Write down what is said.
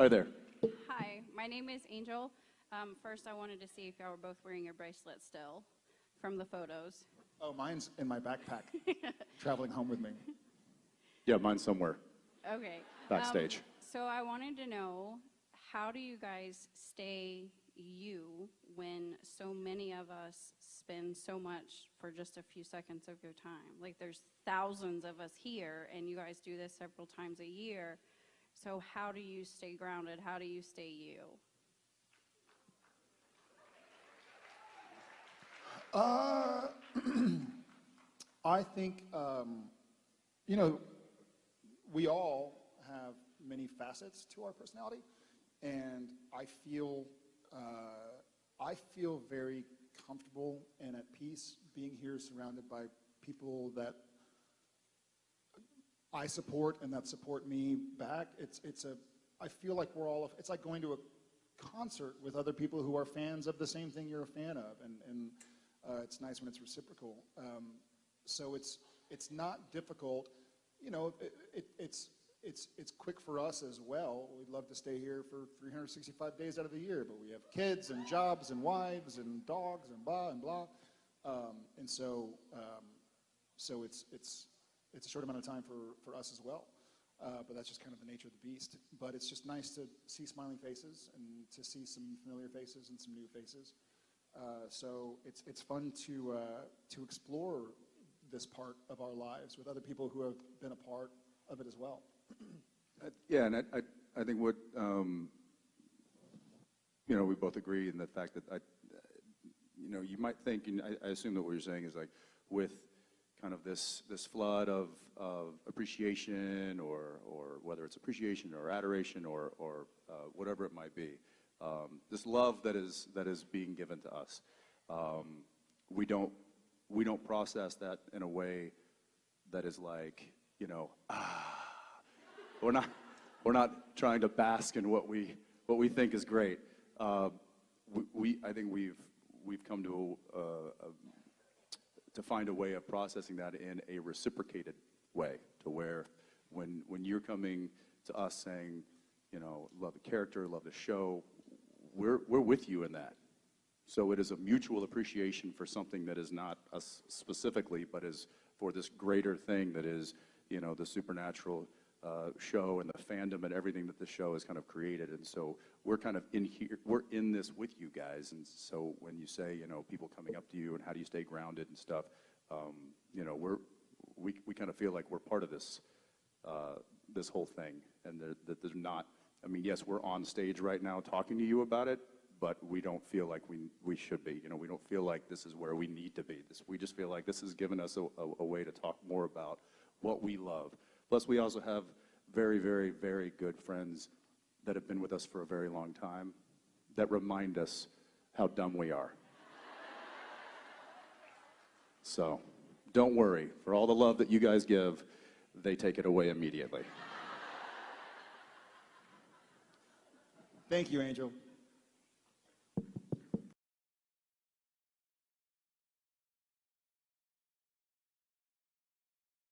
Hi there. Hi, my name is Angel. Um, first, I wanted to see if y'all were both wearing your bracelet still from the photos. Oh, mine's in my backpack, traveling home with me. Yeah, mine's somewhere. Okay. Backstage. Um, so I wanted to know, how do you guys stay you when so many of us spend so much for just a few seconds of your time? Like there's thousands of us here and you guys do this several times a year. So how do you stay grounded? How do you stay you? Uh, I think, um, you know, we all have many facets to our personality, and I feel, uh, I feel very comfortable and at peace being here surrounded by people that I support and that support me back. It's, it's a, I feel like we're all, it's like going to a concert with other people who are fans of the same thing you're a fan of, and, and uh, it's nice when it's reciprocal. Um, so it's, it's not difficult. You know, it, it, it's, it's, it's quick for us as well. We'd love to stay here for 365 days out of the year, but we have kids and jobs and wives and dogs and blah and blah. Um, and so, um, so it's, it's, it's a short amount of time for, for us as well. Uh, but that's just kind of the nature of the beast. But it's just nice to see smiling faces and to see some familiar faces and some new faces. Uh, so it's, it's fun to, uh, to explore this part of our lives with other people who have been a part of it as well. Uh, Yeah, and I, I, I think what, um, you know, we both agree in the fact that I, you know, you might think, and I, I assume that what you're saying is like, with kind of this, this flood of, of appreciation or, or whether it's appreciation or adoration or, or uh, whatever it might be, um, this love that is, that is being given to us. Um, we don't, we don't process that in a way that is like, you know, ah, we're not, we're not trying to bask in what we, what we think is great. Uh, we, we, I think we've, we've come to, a, a, to find a way of processing that in a reciprocated way, to where when, when you're coming to us saying, you know, love the character, love the show, we're, we're with you in that. So it is a mutual appreciation for something that is not us specifically, but is for this greater thing that is, you know, the supernatural uh, show and the fandom and everything that the show has kind of created. And so we're kind of in here, we're in this with you guys. And so when you say, you know, people coming up to you and how do you stay grounded and stuff, um, you know, we're, we, we kind of feel like we're part of this, uh, this whole thing. And that they're, not, I mean, yes, we're on stage right now talking to you about it, but we don't feel like we, we should be. You know, we don't feel like this is where we need to be. This, we just feel like this has given us a, a, a way to talk more about what we love. Plus, we also have very, very, very good friends that have been with us for a very long time that remind us how dumb we are. So, don't worry. For all the love that you guys give, they take it away immediately. Thank you, Angel.